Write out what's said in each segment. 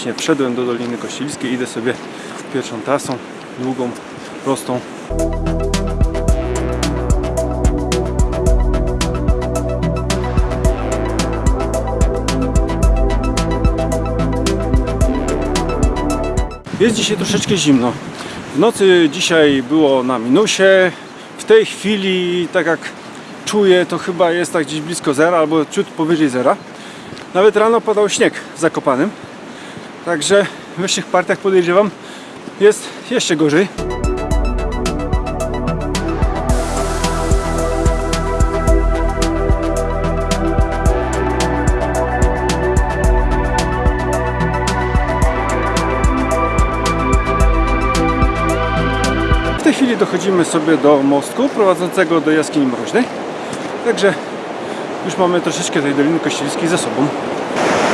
Właśnie wszedłem do Doliny Kościelskiej, idę sobie pierwszą trasą, długą, prostą. Jest dzisiaj troszeczkę zimno. W nocy dzisiaj było na minusie. W tej chwili, tak jak czuję, to chyba jest tak gdzieś blisko zera albo ciut powyżej zera. Nawet rano padał śnieg Zakopanym. Także w wyższych partiach podejrzewam jest jeszcze gorzej. W tej chwili dochodzimy sobie do mostku prowadzącego do jaskini mroźnej. Także już mamy troszeczkę tej Doliny Kościelskiej za sobą.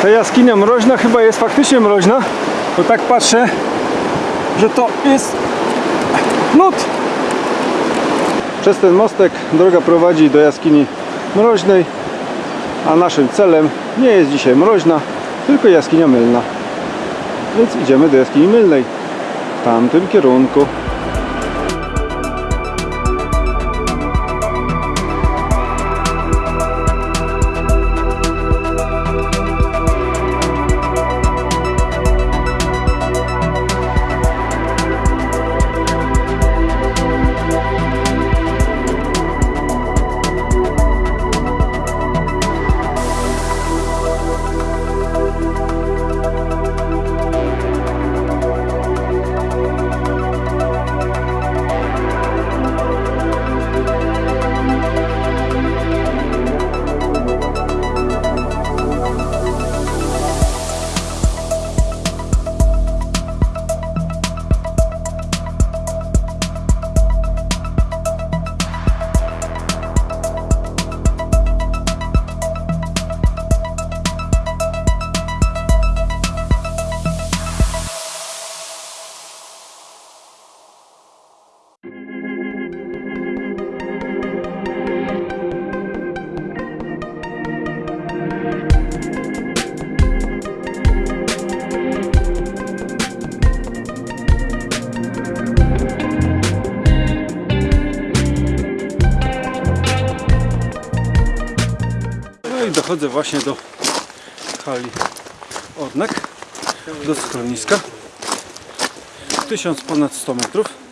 Ta jaskinia mroźna chyba jest faktycznie mroźna, bo tak patrzę, że to jest lód. Przez ten mostek droga prowadzi do jaskini mroźnej, a naszym celem nie jest dzisiaj mroźna, tylko jaskinia mylna. Więc idziemy do jaskini mylnej w tamtym kierunku. I dochodzę właśnie do hali Odnek, do schroniska. 1000 ponad 100 metrów.